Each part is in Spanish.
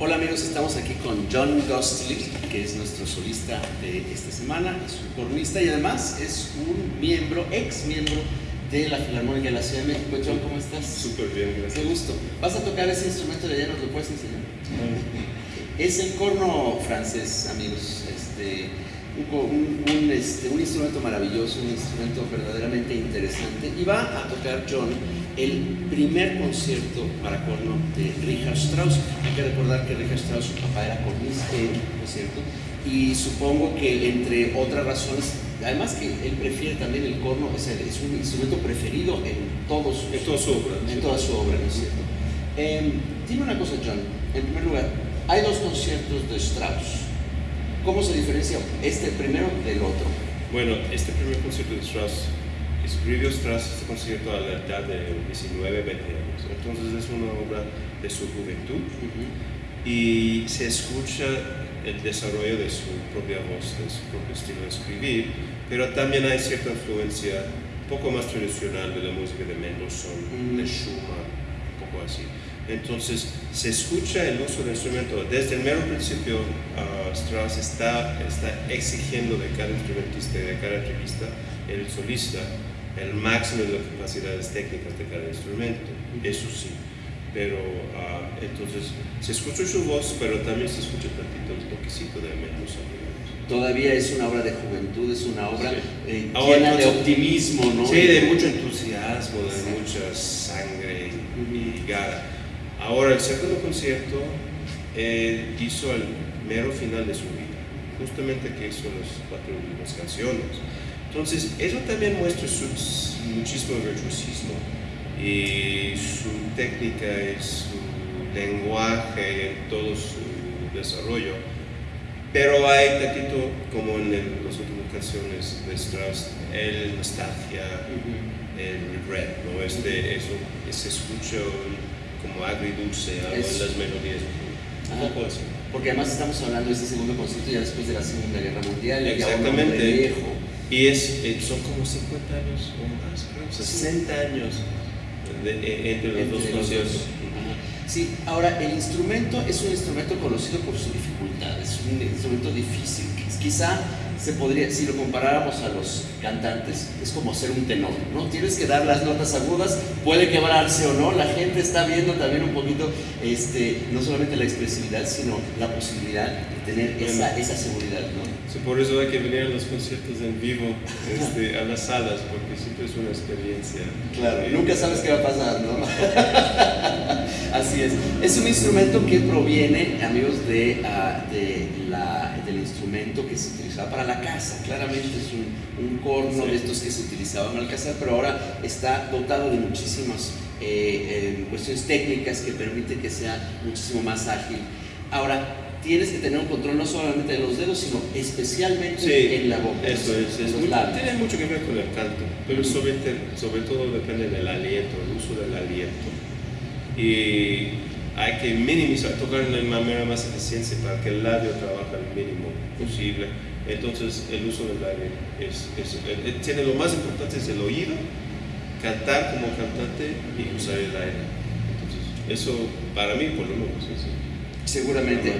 Hola amigos, estamos aquí con John Gostley, que es nuestro solista de esta semana, es un cornista y además es un miembro, ex miembro de la Filarmónica de la Ciudad de México. John, ¿cómo estás? Súper bien, gracias. Qué gusto. ¿Vas a tocar ese instrumento de allá? ¿Nos lo puedes enseñar? Es el corno francés, amigos. Este, un, un, este, un, instrumento maravilloso, un instrumento verdaderamente interesante. Y va a tocar John el primer concierto para corno de Richard Strauss. Hay que recordar que Richard Strauss, su papá era cornista, ¿no es cierto? Y supongo que entre otras razones, además que él prefiere también el corno, es, es un instrumento preferido en, todos, en toda su obra. En toda su obra, ¿no es cierto? Eh, dime una cosa, John. En primer lugar, hay dos conciertos de Strauss. ¿Cómo se diferencia este primero del otro? Bueno, este primer concierto de Strauss escribió Strauss este concierto a la edad de 19, 20 años. Entonces es una obra de su juventud uh -huh. y se escucha el desarrollo de su propia voz, de su propio estilo de escribir, pero también hay cierta influencia un poco más tradicional de la música de Mendelssohn, uh -huh. de Schumann, un poco así. Entonces se escucha el uso del instrumento. Desde el mero principio, Strauss está, está exigiendo de cada instrumentista y de cada artista, el solista, el máximo de las capacidades técnicas de cada instrumento, eso sí. Pero uh, entonces se escucha su voz, pero también se escucha tantito el toquecito de Mendelssohn. Todavía es una obra de juventud, es una obra sí. eh, llena de optimismo, ¿no? Sí, de mucho entusiasmo, de sí. mucha sangre y gara. Ahora, el segundo concierto eh, hizo el mero final de su vida, justamente que hizo las cuatro últimas canciones. Entonces, eso también muestra su muchísimo virtuosismo y su técnica y su lenguaje en todo su desarrollo. Pero hay tantito, como en el, las últimas canciones de Strauss, el nostalgia, uh -huh. el regret, ¿no? Este, eso, se escucha como agridulce algo en las melodías. Un poco así. Porque además estamos hablando de este segundo concierto ya después de la Segunda Guerra Mundial, Exactamente. viejo. Y es, eh, son como 50 años o más, creo, 60 años de- eh, entre los Entre dos conciertos. Sí, ahora el instrumento es un instrumento conocido por su dificultad, es un instrumento difícil. Quizá se podría, si lo comparáramos a los cantantes, es como ser un tenor, ¿no? Tienes que dar las notas agudas, puede quebrarse o no, la gente está viendo también un poquito, este, no solamente la expresividad, sino la posibilidad de tener esa, esa seguridad, ¿no? Sí, por eso hay que venir a los conciertos en vivo, este, a las salas, porque siempre es una experiencia. Claro, Eh, nunca sabes qué va a pasar, ¿no? Así es. Es un instrumento que proviene, amigos, de, ah, de la, del instrumento que se utilizaba para la casa. Claramente es un, un corno Sí. de estos que se utilizaban al cazar, pero ahora está dotado de muchísimas eh, eh, cuestiones técnicas que permiten que sea muchísimo más ágil. Ahora, tienes que tener un control no solamente de los dedos, sino especialmente Sí, en la boca. Eso es, es muy- tiene mucho que ver con el canto, pero sobre, sobre todo depende del aliento, el uso del aliento. Y hay que minimizar, tocar de la manera más eficiente para que el labio trabaje al mínimo posible. Entonces, el uso del labio es, es- eh, tiene lo más importante es el oído, cantar como cantante y usar el aire. Entonces, eso para mí, por lo menos, es Seguramente.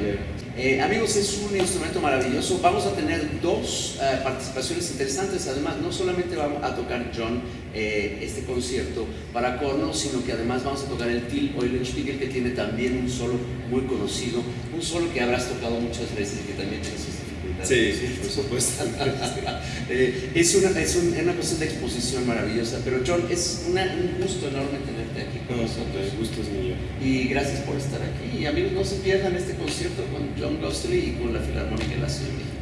Eh, amigos, es un instrumento maravilloso. Vamos a tener dos eh, participaciones interesantes. Además, no solamente vamos a tocar John eh, este concierto para corno, sino que además vamos a tocar el Till Eulenspiegel, que tiene también un solo muy conocido, un solo que habrás tocado muchas veces y que también tiene sus dificultades. Sí, por supuesto. Eh, es, una, es un- es una cuestión de exposición maravillosa. Pero John, es una- un gusto enorme tenerte aquí con No, nosotros. el gusto es mío. Y gracias por estar aquí. Y amigos, no se pierdan este concierto con John Gostley y con la Filarmónica de la Ciudad de México.